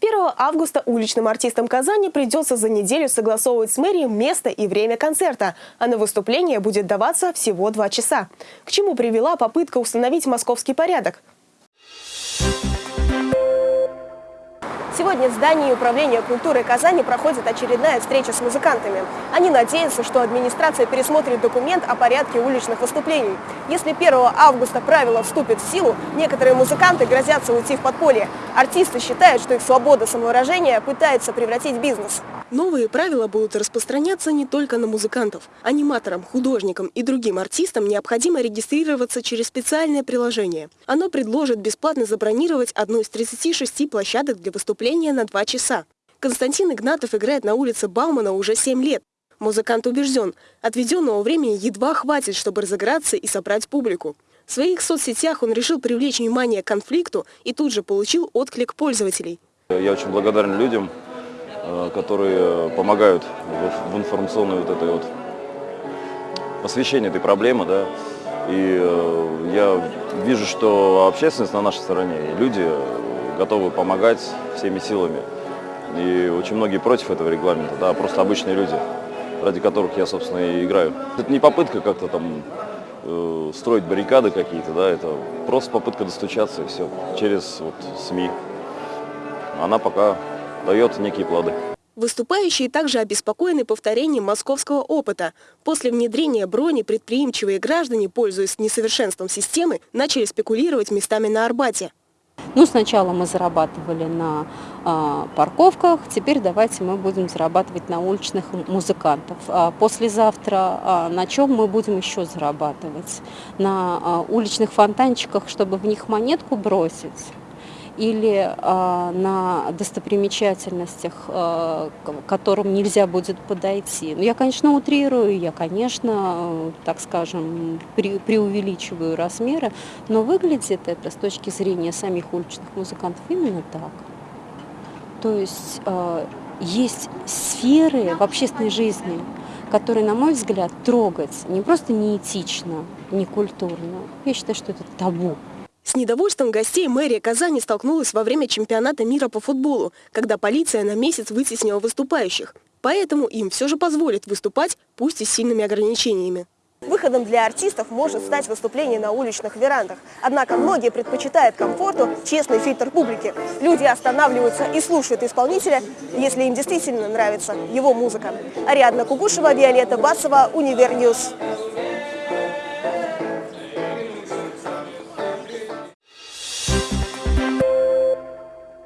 1 августа уличным артистам Казани придется за неделю согласовывать с мэрией место и время концерта, а на выступление будет даваться всего два часа. К чему привела попытка установить московский порядок? Сегодня в здании Управления культуры Казани проходит очередная встреча с музыкантами. Они надеются, что администрация пересмотрит документ о порядке уличных выступлений. Если 1 августа правило вступит в силу, некоторые музыканты грозятся уйти в подполье. Артисты считают, что их свобода самовыражения пытается превратить в бизнес. Новые правила будут распространяться не только на музыкантов. Аниматорам, художникам и другим артистам необходимо регистрироваться через специальное приложение. Оно предложит бесплатно забронировать одну из 36 площадок для выступления на два часа. Константин Игнатов играет на улице Баумана уже 7 лет. Музыкант убежден, отведенного времени едва хватит, чтобы разыграться и собрать публику. В своих соцсетях он решил привлечь внимание к конфликту и тут же получил отклик пользователей. Я очень благодарен людям, которые помогают в информационной вот этой вот освещении этой проблемы, да. И э, я вижу, что общественность на нашей стороне, и люди готовы помогать всеми силами. И очень многие против этого регламента, да, просто обычные люди, ради которых я, собственно, и играю. Это не попытка как-то там э, строить баррикады какие-то, да, это просто попытка достучаться и все, через вот СМИ. Она пока дает некие плоды. Выступающие также обеспокоены повторением московского опыта. После внедрения брони предприимчивые граждане, пользуясь несовершенством системы, начали спекулировать местами на Арбате. Ну, сначала мы зарабатывали на э, парковках, теперь давайте мы будем зарабатывать на уличных музыкантов. А послезавтра э, на чем мы будем еще зарабатывать? На э, уличных фонтанчиках, чтобы в них монетку бросить или э, на достопримечательностях, э, к которым нельзя будет подойти. Ну, я, конечно, утрирую, я, конечно, так скажем, преувеличиваю размеры, но выглядит это с точки зрения самих уличных музыкантов именно так. То есть э, есть сферы в общественной жизни, которые, на мой взгляд, трогать не просто неэтично, не культурно. Я считаю, что это табу. С недовольством гостей мэрия Казани столкнулась во время чемпионата мира по футболу, когда полиция на месяц вытеснила выступающих. Поэтому им все же позволит выступать, пусть и с сильными ограничениями. Выходом для артистов может стать выступление на уличных верандах. Однако многие предпочитают комфорту честный фильтр публики. Люди останавливаются и слушают исполнителя, если им действительно нравится его музыка. Ариадна Кугушева, Виолетта Басова, Универньюз.